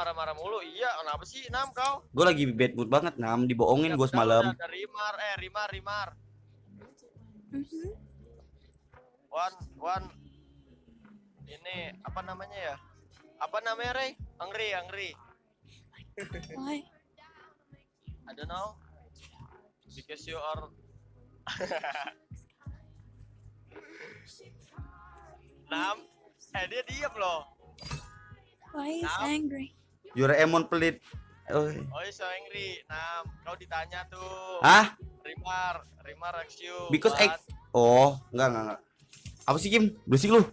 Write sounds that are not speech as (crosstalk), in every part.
marah-marah mulu. Iya, kenapa sih Nam kau? Gue lagi bad mood banget nam, dibohongin gue Udah, semalam. Ada Rimar, eh Rimar, Rimar. Mhm. One, one. Ini apa namanya ya? Apa namanya Ray? Angry, angry. Why? I don't know. Because you are (laughs) Nam, eh dia diam loh. Why is Now? angry? Doraemon pelit. Oh. Oh, so angry. Nam, kau ditanya tuh. Hah? Rimar, Rimar you. Because I- what? Oh, enggak enggak enggak. Apa sih Kim? Berisik lu. (laughs)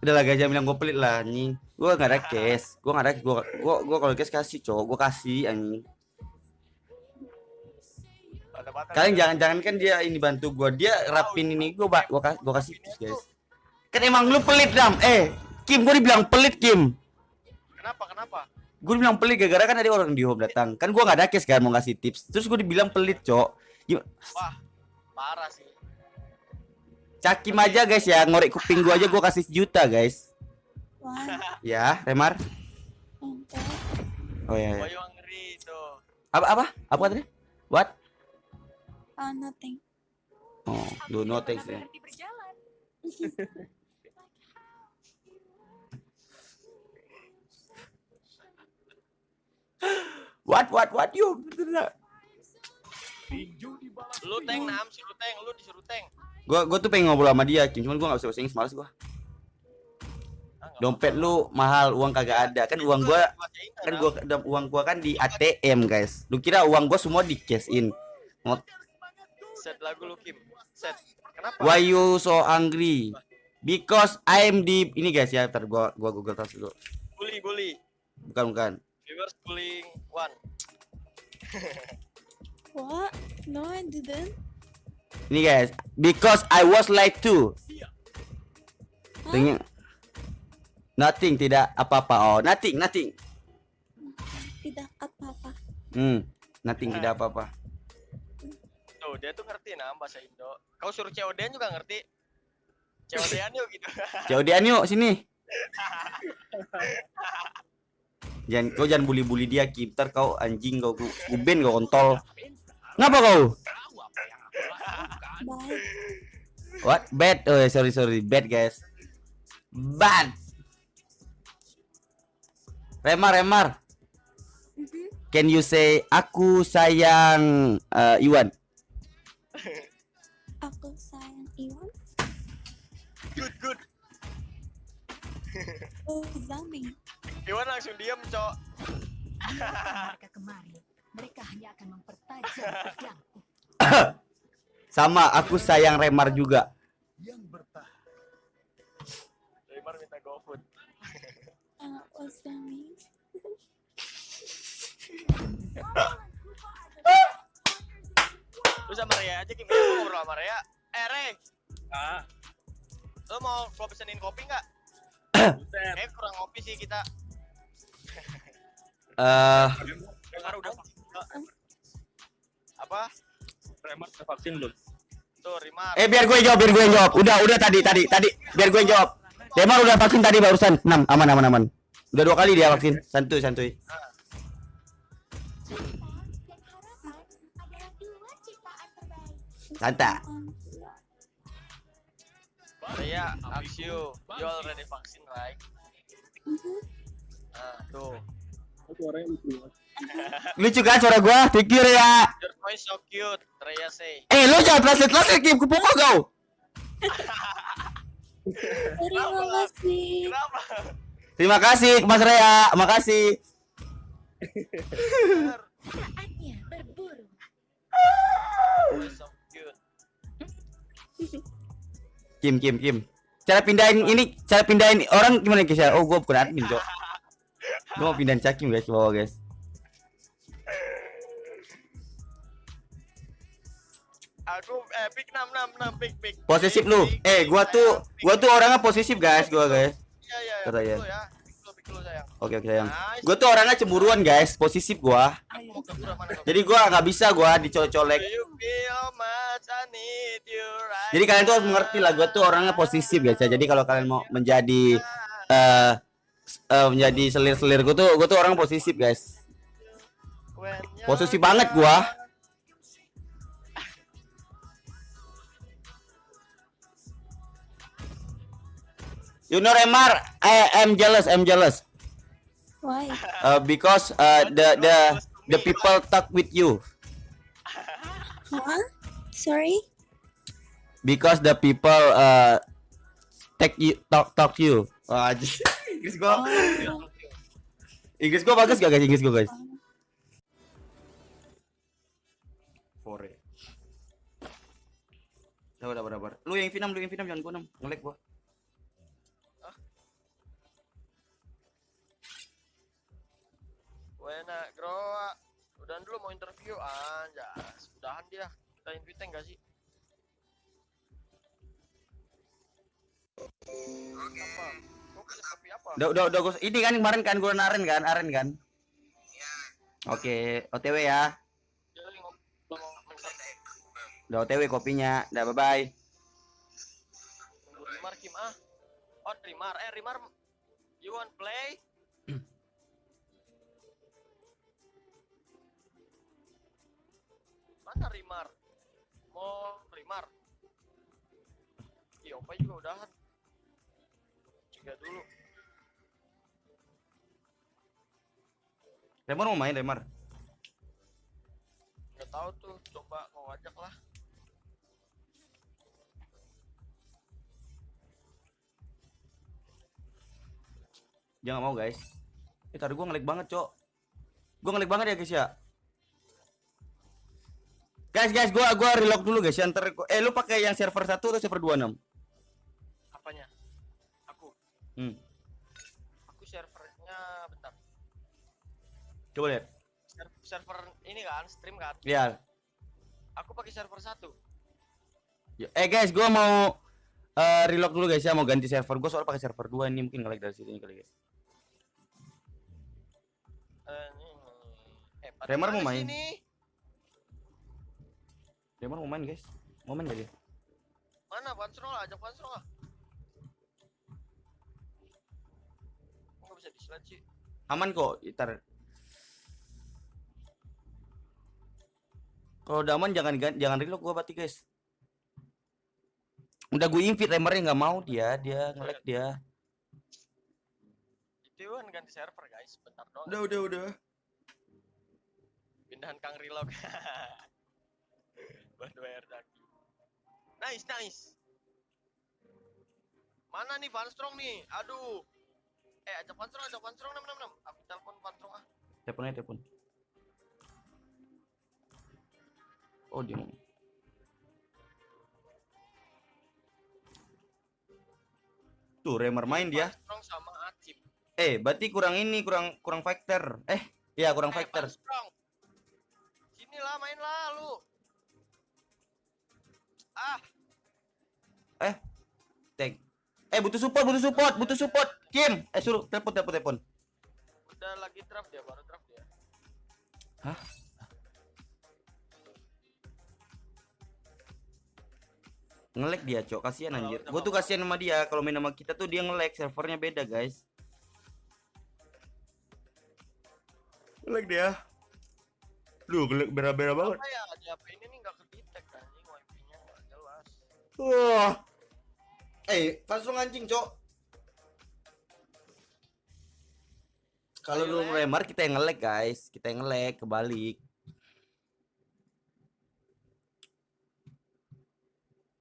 Udah lah gajah bilang gue pelit lah anjing. Gua nggak ada (laughs) cash. Gua nggak ada gua gua gua kalau cash kasih, cowok. Gua kasih anjing. Kalian gitu. jangan jangan kan dia ini bantu gua. Dia rapin ini gua ba- gua, kas- gua kasih guys. Kan emang lu pelit, Dam. Eh, Kim, gua dibilang pelit, Kim. Kenapa? Kenapa? Gue bilang pelit gara-gara kan ada orang di home datang. Kan gua nggak ada cash kan mau ngasih tips. Terus gua dibilang pelit, Cok. Gim- Wah, parah sih. Cakim aja guys ya, ngorek kuping gua aja gua kasih sejuta, guys. Why? Ya, Remar. Oh ya. Ya. Apa apa? Apa tadi? What? Uh, nothing. Oh, do no thanks ya. What what what you? Lu tank Nam, suruh tank, lu disuruh tank. Gua gua tuh pengen ngobrol sama dia. Cuman gua nggak bisa bahasa Inggris, males gua. Ah, Dompet lu mahal, uang kagak ada. Kan uang gua kan gua uang gua kan di ATM, guys. Lu kira uang gua semua di cash in? set lagu lu Kim. Set. Kenapa? Why you so angry? Because I'm di ini guys ya, ntar gua gua Google Translate dulu. Bully, bully. Bukan bukan. Reverse bullying one. (laughs) What? No, I didn't. Ini guys, because I was like to. Hah? Tengok. Nothing, tidak apa-apa. Oh, nothing, nothing. Tidak apa-apa. Hmm, nothing, tidak apa-apa. Tuh, dia tuh ngerti Nam bahasa Indo. Kau suruh COD juga ngerti. COD-an yuk gitu. (laughs) Jaudian yuk sini. (laughs) Jangan kau jangan bully-bully dia, Kim. Ntar kau anjing kau ku kuben kau kontol. Ngapa kau? Bye. What? Bad. Oh, sorry sorry. Bad, guys. Bad. Remar, Remar. Can you say aku sayang uh, Iwan? Aku sayang Iwan. Good, good. Oh. Iwan langsung diam, Cok. mereka kemari, mereka hanya akan mempertajam pedangku. (coughs) Sama, aku sayang Remar juga. Rimar minta GoFood. (coughs) Uh, Zami? (coughs) Lu sama Rea aja Kim, gua ngobrol sama Rea. Eh, Re. Ah, Lu mau gua pesenin kopi nggak? buset. Eh, kurang kopi sih kita. Eh, Apa? Remar udah vaksin belum? Tuh, Rimar. eh biar gue jawab, biar gue jawab. Udah, udah tadi, tadi, tadi. Biar gue jawab. Remar udah vaksin tadi barusan. 6, aman, aman, aman. Udah dua kali dia vaksin. Santuy, santuy. Santa. Rea, ask you. You already vaccine, right? Mhm. Nah, tuh. Suaranya lucu. Lucu kan suara gua? You ya. Your voice so cute, Rea say. Eh, lu jangan translate translate Kim, kupukul kau. Terima kasih. Kenapa? Terima kasih Mas Rea, makasih. Saatnya berburu. Voice so cute. Kim, Kim, Kim. Cara pindahin ini, cara pindahin orang gimana guys ya? Oh, gua bukan admin, Cok. Gua mau pindahin Cakim guys ke bawah, guys. Aku eh pick 6 6 6 pick pick. Posesif lu. Eh, gua tuh gua tuh orangnya posesif, guys, gua, guys. Iya iya. Kata ya. ya. Oke oke sayang. Nice. Gue tuh orangnya cemburuan guys, posesif gua. Jadi gua nggak bisa gua dicolek-colek. Jadi kalian tuh harus mengerti lah, gua tuh orangnya posesif guys ya. Jadi kalau kalian mau menjadi eh eh, menjadi selir-selir gua tuh gua tuh orang posesif guys. You're Posesif banget gua. You know Remar, I am jealous, I'm jealous. Why? Uh, because uh, the the the people talk with you. Huh? Sorry? Because the people uh take you talk talk you. Anjing. Inggris gua. Oh, Inggris gua bagus gak guys? Inggris gua guys. Fore. Udah, udah, udah, udah. Lu yang Vinam, lu yang Vinam jangan gua nam. Ngelek gua. Grow up. Udahan dulu mau interview anjas. Udahan dia. Kita invite enggak sih? Pesen kopi apa? Udah, udah, udah gua. Ini kan kemarin kan gua naren kan, aren kan. Oke, OTW ya. Udah OTW kopinya. Udah bye bye. Rimar Kim ah. Oh Rimar, eh Rimar, you want play? (clears throat) Mana Rimar? Mau Rimar? Iya, Opa juga udahan. Juga dulu. Lemar mau main Lemar. Nggak tahu tuh, coba kau ajak lah. Jangan mau guys. Eh tadi gua ngelik banget, Cok. Gua ngelik banget ya guys ya. Guys, guys, gua gua reload dulu guys. ya, gua- eh lu pakai yang server 1 atau server 26? Apanya? Aku. Hmm. Coba lihat. Ser- server ini kan, stream kan. Iya. Aku pakai server satu. Eh guys, gua mau eh reload dulu guys ya, mau ganti server. Gua soal pakai server 2 ini mungkin ngelag dari situ kali guys. Eh. Eh, mau main? sini? Mau main guys. Mau main gak dia? Mana Pansrol ajak Pansrol lah. Nggak bisa di slide sih? Aman kok, ntar. Kalau udah aman jangan gan- jangan reload gua berarti guys. Udah gue invite Remernya nggak mau dia, dia ngelag dia. Itu kan ganti server guys, bentar dong. Udah, udah, udah. Pindahan Kang Relog. (laughs) Buat bayar daki. Nice, nice. Mana nih Vanstrong nih? Aduh. Eh, ajak Vanstrong, ajak Vanstrong 666. Aku telepon Vanstrong ah. Telepon aja telepon. Oh dia mau. Tuh Remer main dia. Vanstrong sama Acip. Eh, berarti kurang ini, kurang kurang fighter. Eh, iya kurang Eh, fighter. Vanstrong. Sini lah, main lah lu. Ah, Tag. Eh, butuh support, butuh support, butuh support. Kim, eh suruh telepon telepon telepon. udah lagi draft dia, baru draft dia. Ngelek dia, Cok. Kasihan anjir. Gua tuh kasihan sama dia. Kalau main sama kita tuh dia ngelek, servernya beda, guys. Ngelek dia. Duh, ngelek bera-bera banget. Apa ya? Di HP ini nih nggak kedetek anjing wifi-nya nggak jelas. Wah. Eh, langsung anjing, Cok. Kalau lu Lek. ngelemar kita yang ngelek, guys. Kita yang ngelek kebalik.